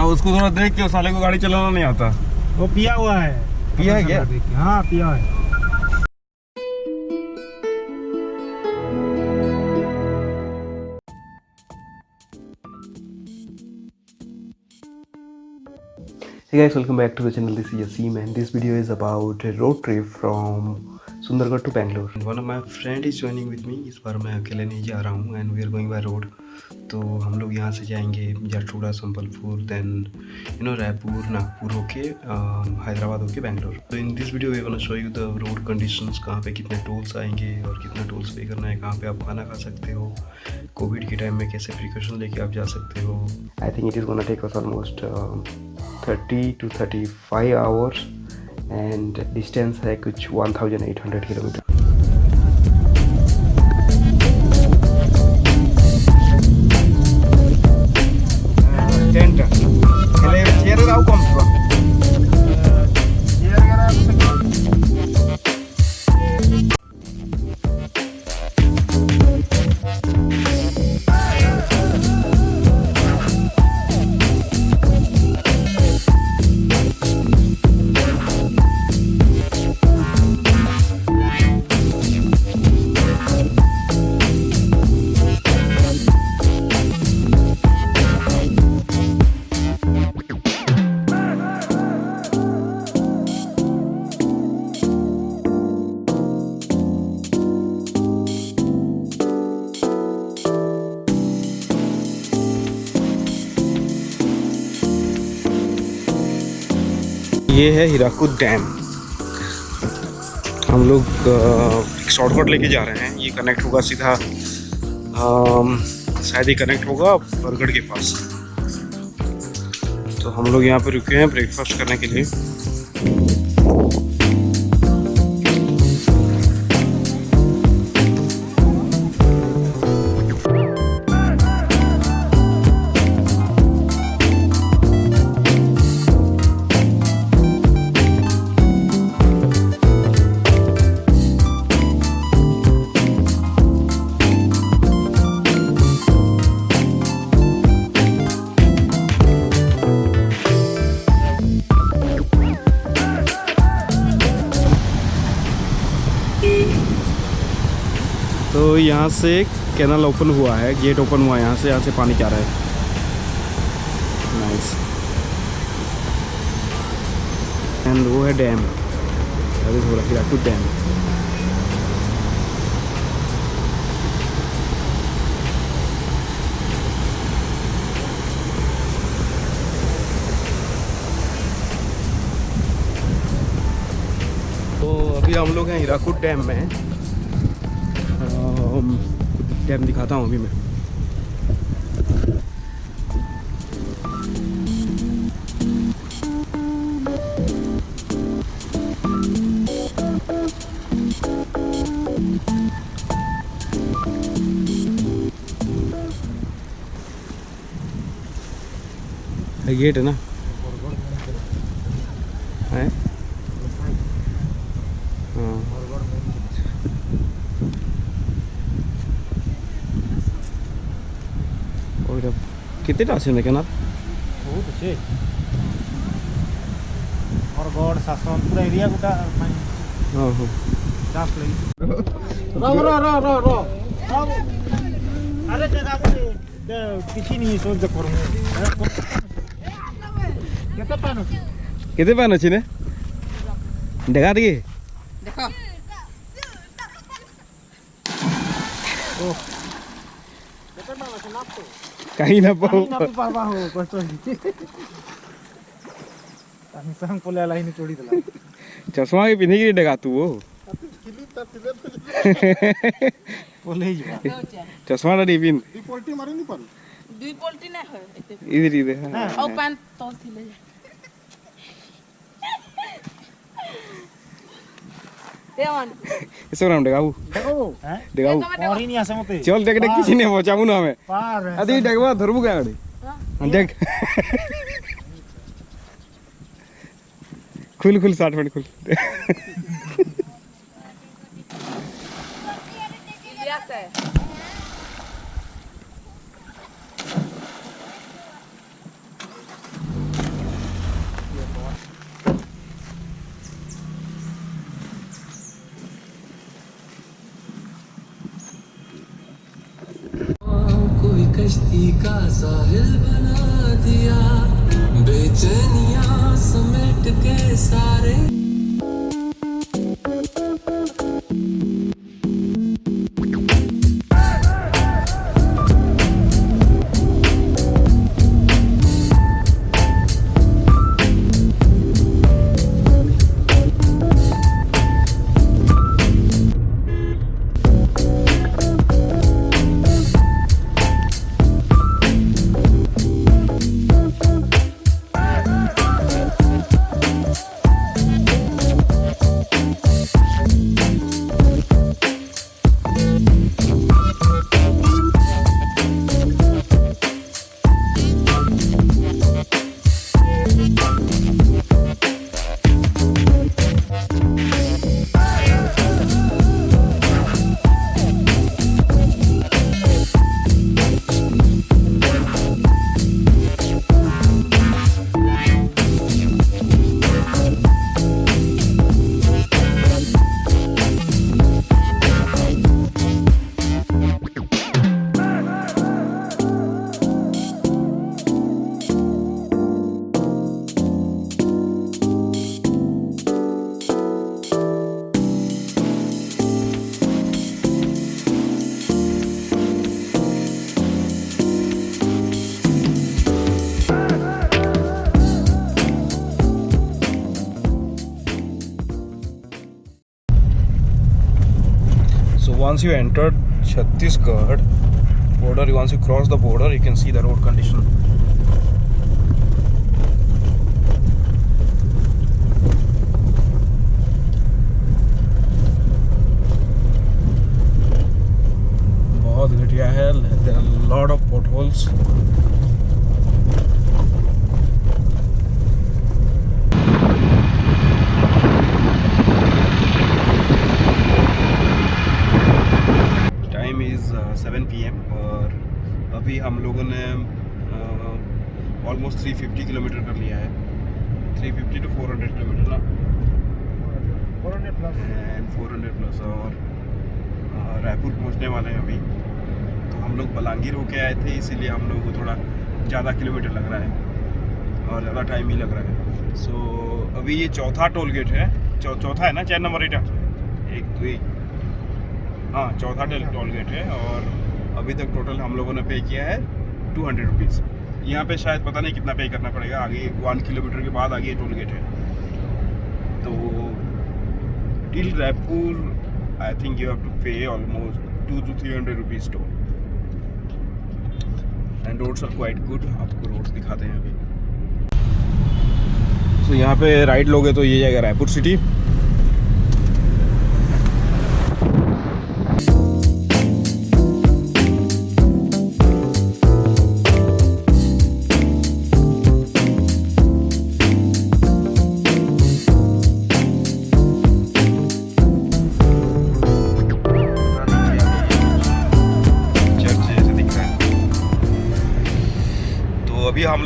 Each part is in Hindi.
हाँ उसको थोड़ा देख के साले को गाड़ी चलाना नहीं आता वो पिया हुआ है पिया है क्या? हाँ पिया है Hey guys, welcome back to the channel. This is Yasim and this video is about a road trip from Sundargarh to Bangalore One of my friend is joining with me. इस बार मैं अकेले नहीं जा रहा हूँ and we are going by road तो हम लोग यहाँ से जाएँगे जाटूड़ा Sambalpur then you know Raipur Nagpur होके हैदराबाद होके बैंगलोर तो in this video we show you the road conditions कहाँ पे कितने टोल्स आएँगे और कितना टोल्स पे करना है कहाँ पे आप खाना खा सकते हो कोविड के टाइम में कैसे प्रिकॉशन लेके आप जा सकते हो। I think it is gonna take us almost 30 to 35 hours and distance है कुछ 1800 किलोमीटर ये है हीराकूद डैम। हम लोग शॉर्टकट लेके जा रहे हैं। ये कनेक्ट होगा सीधा शायद ही कनेक्ट होगा बरगढ़ के पास। तो हम लोग यहाँ पर रुके हैं ब्रेकफास्ट करने के लिए। यहाँ से कैनल ओपन हुआ है गेट ओपन हुआ है, यहाँ से यहाँ से पानी क्या रहा है। नाइस एंड वो है डैम हीराकुद डैम तो अभी हम लोग हैं हीराकुद डैम में। अम, डैम दिखाता हूँ अभी मैं। गेट है ना? कितने टांसे में कहना बहुत अच्छे। और गौड़ सासन पूरा एरिया गोटा हाँ हाँ। हाँ। साफ़ लगी रो रो रो रो रो अरे दादा किसी नहीं सो जकर कितने पान कितने पान अछि ने देखा दिए। देखा। ओ कितने पान अछि नाप तो Kahina po. Kahina po papa ho. Gusto Ang isang pula lain ni चश्मा के पिंधी की डगा तू वो। बोले ही चश्मा ना डिपिन दुई पोल्टी मारे नहीं पर? दुई पोल्टी ना हो। इधर इधर हाँ। और पान तो थिले इसको नाम डेगाऊ डेगाऊ और ही नहीं आसे मते चल देख देख किसी ने पहुंचाऊ ना हमें पार आदि डेगवा धरबू का गड़ी देख खुल खुल साठ मिनट खुल कश्ती का साहिल बना दिया। बेचैनिया समेट के सारे once you entered Chhattisgarh border, once you cross the border, you can see the road condition. बहुत घटिया है there are lot of potholes time is seven P M और अभी हम लोगों ने ऑलमोस्ट थ्री फिफ्टी किलोमीटर कर लिया है three fifty to four hundred kilometre ना एंड फोर हंड्रेड प्लस और रायपुर पहुँचने वाले हैं अभी। तो हम लोग बलांगीर होके आए थे इसीलिए हम लोग को थोड़ा ज़्यादा किलोमीटर लग रहा है और ज़्यादा टाइम ही लग रहा है। सो so, अभी ये चौथा टोल गेट है। चौ, चौथा है ना? चार नंबर एटा एक दो एक। हाँ चौथा टेल टोल गेट है और अभी तक टोटल हम लोगों ने पे किया है टू हंड्रेड रुपीज़ यहाँ पे शायद पता नहीं कितना पे करना पड़ेगा। आगे वन किलोमीटर के बाद आगे टोल गेट है। तो till Raipur I think you have to pay almost two two three hundred rupees toll. And roads are quite good आपको रोड्स दिखाते हैं अभी तो यहाँ पे राइड लोगे तो ये जाएगा रायपुर सिटी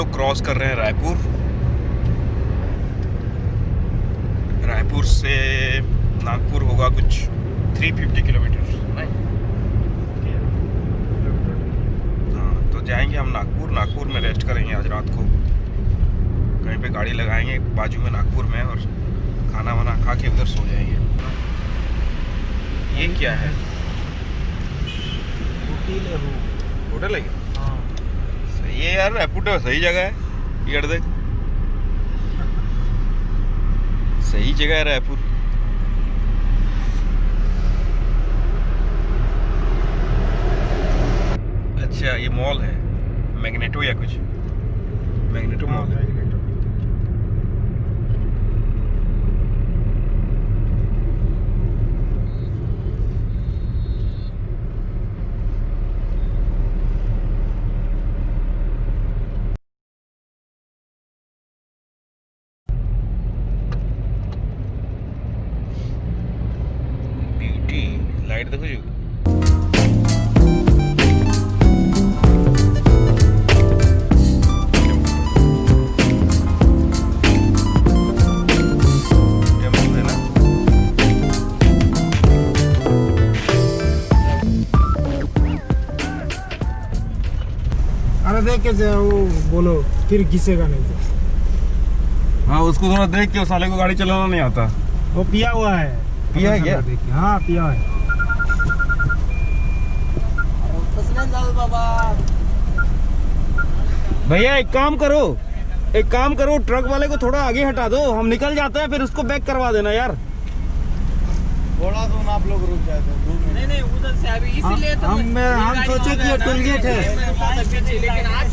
लोग क्रॉस कर रहे हैं रायपुर। रायपुर से नागपुर होगा कुछ 350 किलोमीटर नहीं हाँ तो जाएँगे हम नागपुर। नागपुर में रेस्ट करेंगे आज रात को। कहीं पे गाड़ी लगाएँगे बाजू में नागपुर में और खाना वाना खा के उधर सो जाएँगे। ये क्या है? होटल है क्या? सही है यार रायपुर सही जगह है, ये देख सही जगह है रायपुर। अच्छा ये मॉल है, मैग्नेटो या कुछ? मैग्नेटो मॉल है। के जा- वो बोलो फिर घिसेगा नहीं तो हाँ उसको थोड़ा देख के उस साले को गाड़ी चलाना नहीं आता। वो पिया हुआ है। पिया है क्या? हाँ पिया है। भैया एक काम करो। एक काम करो ट्रक वाले को थोड़ा आगे हटा दो। हम निकल जाते हैं फिर उसको बैक करवा देना यार। थोड़ा तो दूर आप लोग रुक जाते नहीं नहीं उधर से अभी हाँ, इसीलिए तो हम हम सोचे कि टोल गेट है। लेकिन आज